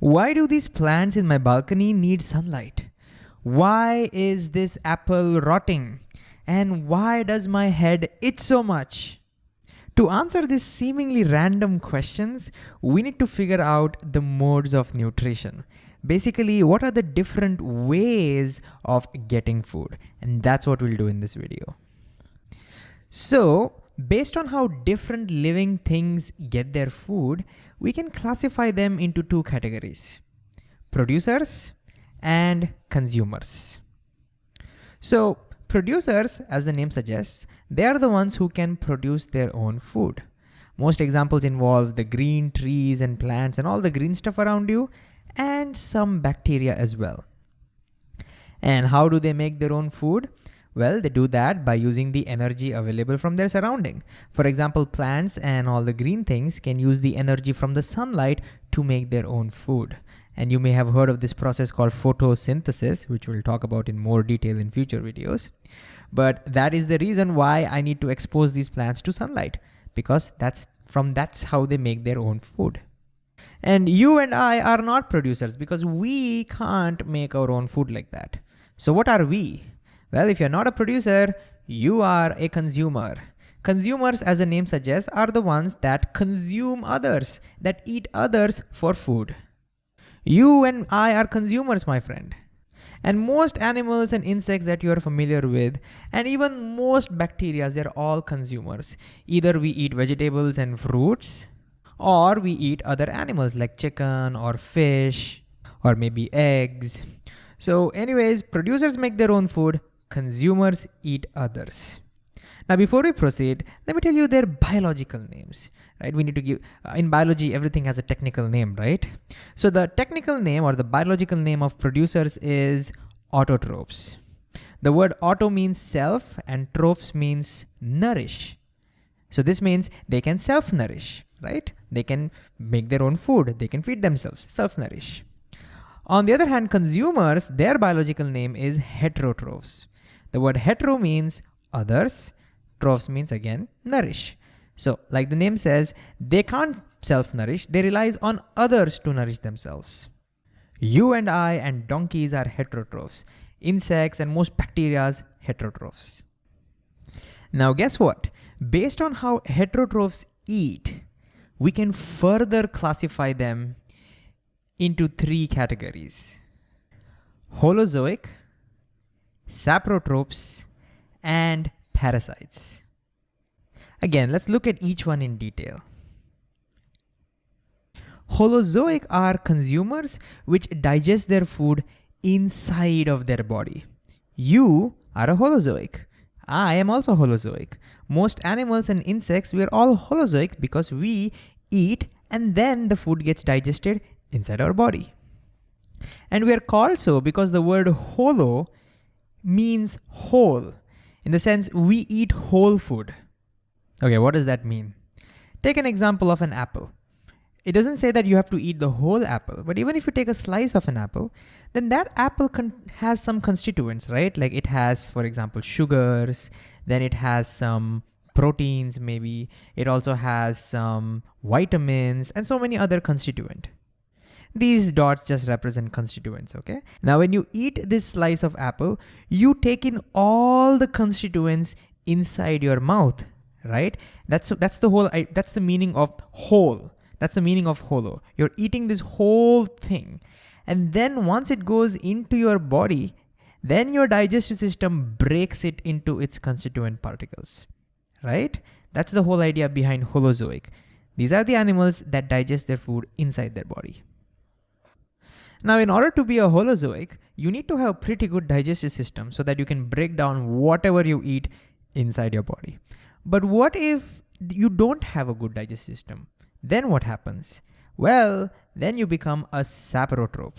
Why do these plants in my balcony need sunlight? Why is this apple rotting? And why does my head itch so much? To answer these seemingly random questions, we need to figure out the modes of nutrition. Basically, what are the different ways of getting food? And that's what we'll do in this video. So based on how different living things get their food, we can classify them into two categories, producers and consumers. So producers, as the name suggests, they are the ones who can produce their own food. Most examples involve the green trees and plants and all the green stuff around you and some bacteria as well. And how do they make their own food? Well, they do that by using the energy available from their surrounding. For example, plants and all the green things can use the energy from the sunlight to make their own food. And you may have heard of this process called photosynthesis, which we'll talk about in more detail in future videos. But that is the reason why I need to expose these plants to sunlight, because that's from that's how they make their own food. And you and I are not producers because we can't make our own food like that. So what are we? Well, if you're not a producer, you are a consumer. Consumers, as the name suggests, are the ones that consume others, that eat others for food. You and I are consumers, my friend. And most animals and insects that you are familiar with, and even most bacteria, they're all consumers. Either we eat vegetables and fruits, or we eat other animals like chicken or fish, or maybe eggs. So anyways, producers make their own food, consumers eat others. Now, before we proceed, let me tell you their biological names, right? We need to give, uh, in biology, everything has a technical name, right? So the technical name or the biological name of producers is autotrophs. The word auto means self and trophs means nourish. So this means they can self-nourish, right? They can make their own food. They can feed themselves, self-nourish. On the other hand, consumers, their biological name is heterotrophs. The word hetero means others, trophs means again nourish. So like the name says, they can't self-nourish, they rely on others to nourish themselves. You and I and donkeys are heterotrophs. Insects and most bacterias heterotrophs. Now guess what? Based on how heterotrophs eat, we can further classify them into three categories. Holozoic, saprotrophs, and parasites. Again, let's look at each one in detail. Holozoic are consumers which digest their food inside of their body. You are a holozoic. I am also holozoic. Most animals and insects, we are all holozoic because we eat and then the food gets digested inside our body. And we are called so because the word holo means whole, in the sense we eat whole food. Okay, what does that mean? Take an example of an apple. It doesn't say that you have to eat the whole apple, but even if you take a slice of an apple, then that apple has some constituents, right? Like it has, for example, sugars, then it has some proteins maybe, it also has some vitamins and so many other constituent. These dots just represent constituents, okay? Now, when you eat this slice of apple, you take in all the constituents inside your mouth, right? That's, that's the whole, that's the meaning of whole. That's the meaning of holo. You're eating this whole thing. And then once it goes into your body, then your digestive system breaks it into its constituent particles, right? That's the whole idea behind holozoic. These are the animals that digest their food inside their body. Now, in order to be a holozoic, you need to have a pretty good digestive system so that you can break down whatever you eat inside your body. But what if you don't have a good digestive system? Then what happens? Well, then you become a saprotroph.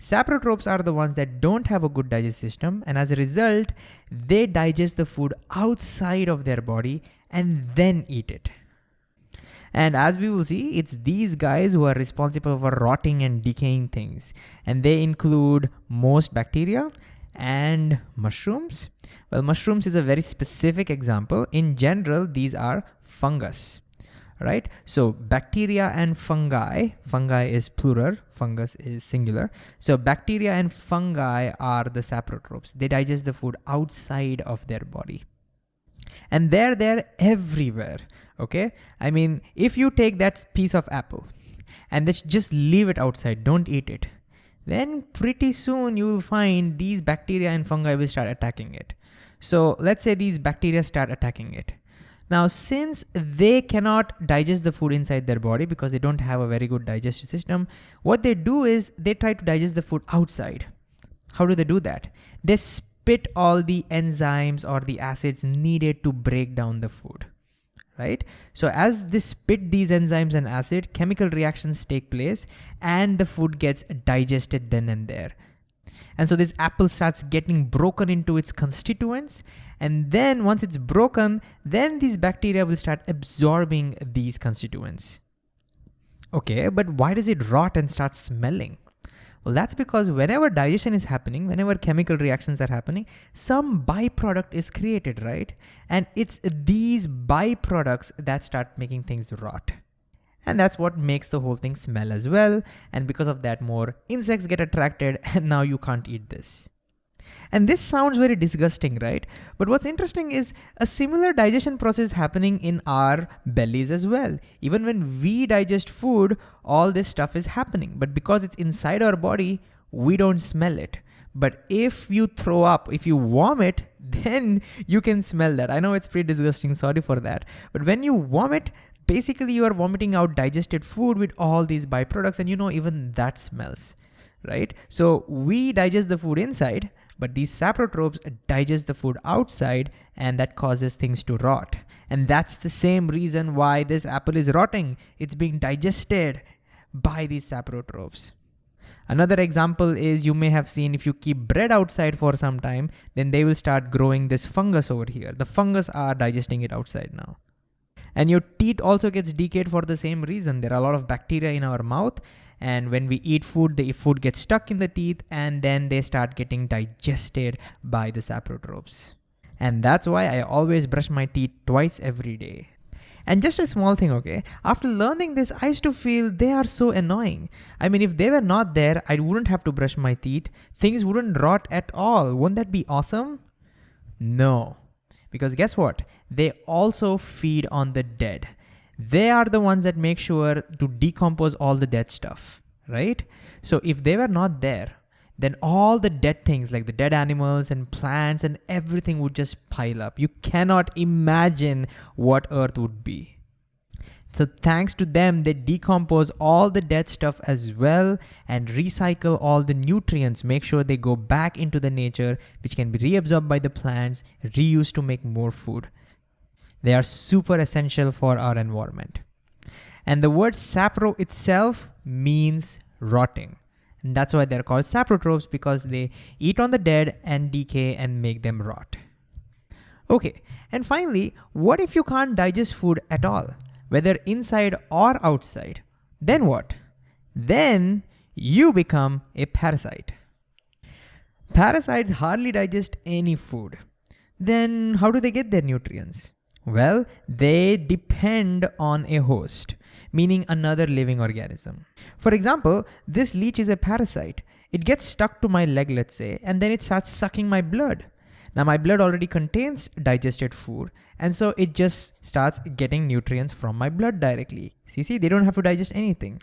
Saprotrophs are the ones that don't have a good digestive system and as a result, they digest the food outside of their body and then eat it. And as we will see, it's these guys who are responsible for rotting and decaying things. And they include most bacteria and mushrooms. Well, mushrooms is a very specific example. In general, these are fungus, right? So bacteria and fungi, fungi is plural, fungus is singular. So bacteria and fungi are the saprotrophs. They digest the food outside of their body. And they're there everywhere, okay? I mean, if you take that piece of apple and just leave it outside, don't eat it, then pretty soon you will find these bacteria and fungi will start attacking it. So let's say these bacteria start attacking it. Now, since they cannot digest the food inside their body because they don't have a very good digestive system, what they do is they try to digest the food outside. How do they do that? They spit all the enzymes or the acids needed to break down the food right? So as they spit these enzymes and acid, chemical reactions take place and the food gets digested then and there. And so this apple starts getting broken into its constituents. And then once it's broken, then these bacteria will start absorbing these constituents. Okay, but why does it rot and start smelling? Well, that's because whenever digestion is happening, whenever chemical reactions are happening, some byproduct is created, right? And it's these byproducts that start making things rot. And that's what makes the whole thing smell as well. And because of that, more insects get attracted and now you can't eat this. And this sounds very disgusting, right? But what's interesting is a similar digestion process happening in our bellies as well. Even when we digest food, all this stuff is happening. But because it's inside our body, we don't smell it. But if you throw up, if you vomit, then you can smell that. I know it's pretty disgusting, sorry for that. But when you vomit, basically you are vomiting out digested food with all these byproducts and you know even that smells, right? So we digest the food inside, but these saprotrophs digest the food outside and that causes things to rot. And that's the same reason why this apple is rotting. It's being digested by these saprotrophs. Another example is you may have seen if you keep bread outside for some time, then they will start growing this fungus over here. The fungus are digesting it outside now. And your teeth also gets decayed for the same reason. There are a lot of bacteria in our mouth and when we eat food, the food gets stuck in the teeth and then they start getting digested by the saprotrophs. And that's why I always brush my teeth twice every day. And just a small thing, okay? After learning this, I used to feel they are so annoying. I mean, if they were not there, I wouldn't have to brush my teeth. Things wouldn't rot at all. Wouldn't that be awesome? No. Because guess what? They also feed on the dead. They are the ones that make sure to decompose all the dead stuff, right? So if they were not there, then all the dead things like the dead animals and plants and everything would just pile up. You cannot imagine what Earth would be. So thanks to them, they decompose all the dead stuff as well and recycle all the nutrients, make sure they go back into the nature, which can be reabsorbed by the plants, reused to make more food. They are super essential for our environment. And the word sapro itself means rotting. And that's why they're called saprotrophs because they eat on the dead and decay and make them rot. Okay, and finally, what if you can't digest food at all, whether inside or outside? Then what? Then you become a parasite. Parasites hardly digest any food. Then how do they get their nutrients? Well, they depend on a host, meaning another living organism. For example, this leech is a parasite. It gets stuck to my leg, let's say, and then it starts sucking my blood. Now my blood already contains digested food, and so it just starts getting nutrients from my blood directly. So you see, they don't have to digest anything.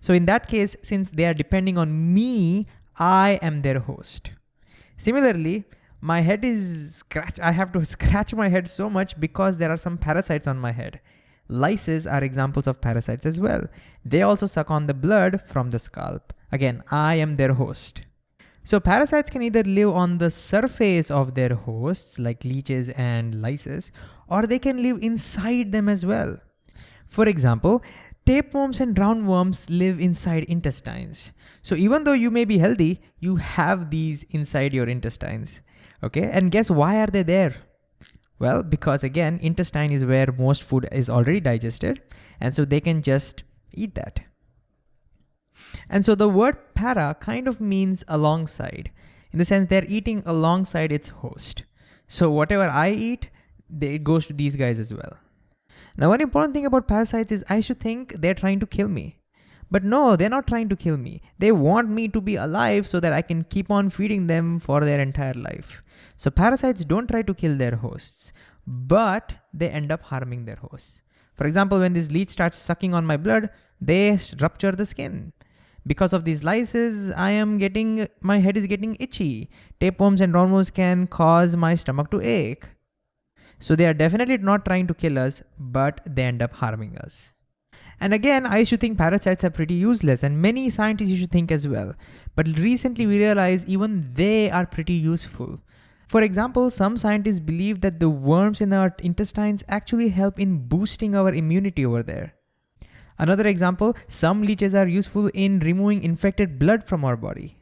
So in that case, since they are depending on me, I am their host. Similarly, my head is scratch. I have to scratch my head so much because there are some parasites on my head. Lices are examples of parasites as well. They also suck on the blood from the scalp. Again, I am their host. So parasites can either live on the surface of their hosts like leeches and lices, or they can live inside them as well. For example, tapeworms and roundworms live inside intestines. So even though you may be healthy, you have these inside your intestines. Okay, and guess why are they there? Well, because again, intestine is where most food is already digested, and so they can just eat that. And so the word para kind of means alongside, in the sense they're eating alongside its host. So whatever I eat, it goes to these guys as well. Now, one important thing about parasites is I should think they're trying to kill me. But no, they're not trying to kill me. They want me to be alive so that I can keep on feeding them for their entire life. So parasites don't try to kill their hosts, but they end up harming their hosts. For example, when this leech starts sucking on my blood, they rupture the skin. Because of these lices, I am getting, my head is getting itchy. Tapeworms and roundworms can cause my stomach to ache. So they are definitely not trying to kill us, but they end up harming us. And again, I used to think parasites are pretty useless and many scientists used to think as well. But recently we realize even they are pretty useful. For example, some scientists believe that the worms in our intestines actually help in boosting our immunity over there. Another example, some leeches are useful in removing infected blood from our body.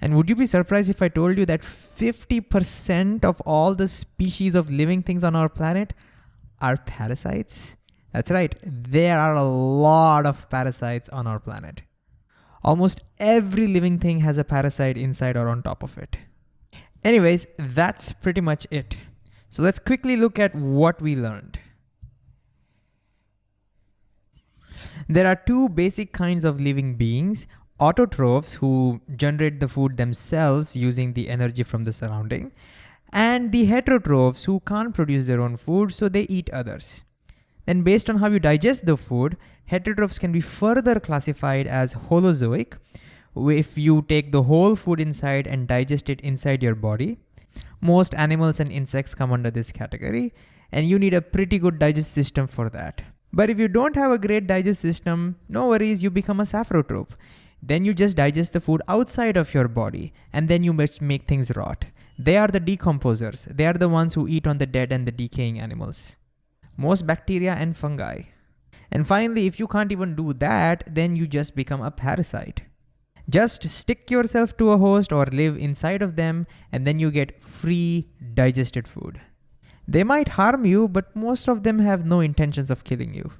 And would you be surprised if I told you that 50% of all the species of living things on our planet are parasites? That's right, there are a lot of parasites on our planet. Almost every living thing has a parasite inside or on top of it. Anyways, that's pretty much it. So let's quickly look at what we learned. There are two basic kinds of living beings, autotrophs who generate the food themselves using the energy from the surrounding, and the heterotrophs who can't produce their own food, so they eat others. Then based on how you digest the food, heterotrophs can be further classified as holozoic, if you take the whole food inside and digest it inside your body. Most animals and insects come under this category, and you need a pretty good digest system for that. But if you don't have a great digest system, no worries, you become a saprotroph. Then you just digest the food outside of your body and then you make things rot. They are the decomposers. They are the ones who eat on the dead and the decaying animals. Most bacteria and fungi. And finally, if you can't even do that, then you just become a parasite. Just stick yourself to a host or live inside of them and then you get free digested food. They might harm you, but most of them have no intentions of killing you.